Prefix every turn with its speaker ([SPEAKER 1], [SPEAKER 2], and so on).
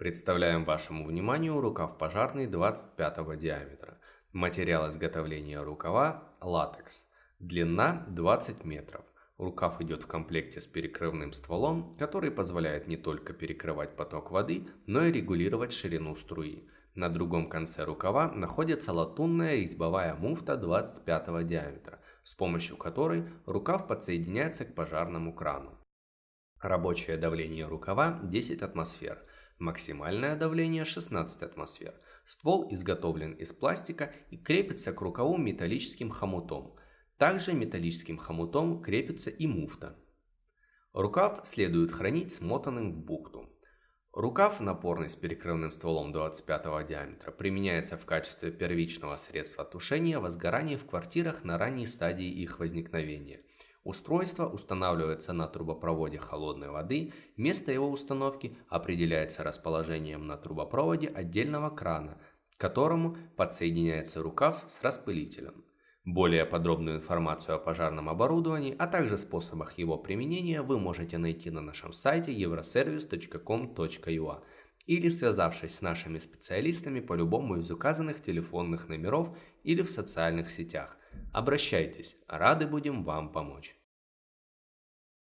[SPEAKER 1] Представляем вашему вниманию рукав пожарный 25 диаметра. Материал изготовления рукава – латекс. Длина 20 метров. Рукав идет в комплекте с перекрывным стволом, который позволяет не только перекрывать поток воды, но и регулировать ширину струи. На другом конце рукава находится латунная резьбовая муфта 25 диаметра, с помощью которой рукав подсоединяется к пожарному крану. Рабочее давление рукава 10 атмосфер – Максимальное давление 16 атмосфер. Ствол изготовлен из пластика и крепится к рукаву металлическим хомутом. Также металлическим хомутом крепится и муфта. Рукав следует хранить смотанным в бухту. Рукав напорный с перекрывным стволом 25 диаметра применяется в качестве первичного средства тушения возгораний в квартирах на ранней стадии их возникновения – Устройство устанавливается на трубопроводе холодной воды, место его установки определяется расположением на трубопроводе отдельного крана, к которому подсоединяется рукав с распылителем. Более подробную информацию о пожарном оборудовании, а также способах его применения вы можете найти на нашем сайте euroservice.com.ua или связавшись с нашими специалистами по любому из указанных телефонных номеров или в социальных сетях. Обращайтесь, рады будем вам помочь.